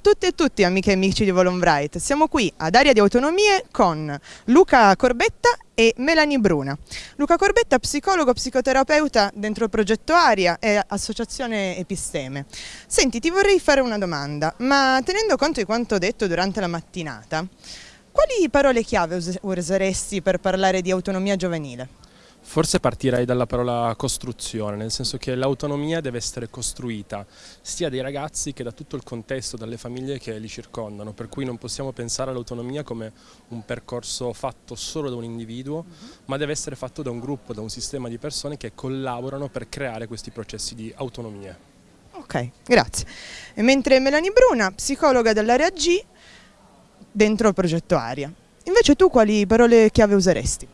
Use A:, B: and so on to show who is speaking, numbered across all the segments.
A: tutte e tutti amiche e amici di Volonbright, siamo qui ad Aria di Autonomie con Luca Corbetta e Melanie Bruna. Luca Corbetta, psicologo, psicoterapeuta dentro il progetto Aria e associazione Episteme. Senti, ti vorrei fare una domanda, ma tenendo conto di quanto detto durante la mattinata, quali parole chiave useresti per parlare di autonomia giovanile?
B: Forse partirei dalla parola costruzione, nel senso che l'autonomia deve essere costruita sia dai ragazzi che da tutto il contesto, dalle famiglie che li circondano, per cui non possiamo pensare all'autonomia come un percorso fatto solo da un individuo, -huh. ma deve essere fatto da un gruppo, da un sistema di persone che collaborano per creare questi processi di autonomia.
A: Ok, grazie. E mentre Melanie Bruna, psicologa dell'area G, dentro il progetto Aria. Invece tu quali parole chiave useresti?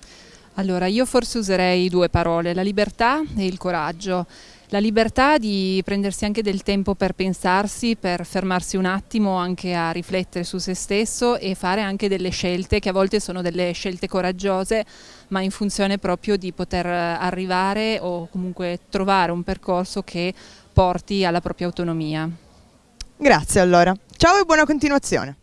C: Allora, io forse userei due parole, la libertà e il coraggio. La libertà di prendersi anche del tempo per pensarsi, per fermarsi un attimo anche a riflettere su se stesso e fare anche delle scelte che a volte sono delle scelte coraggiose, ma in funzione proprio di poter arrivare o comunque trovare un percorso che porti alla propria autonomia.
A: Grazie allora. Ciao e buona continuazione.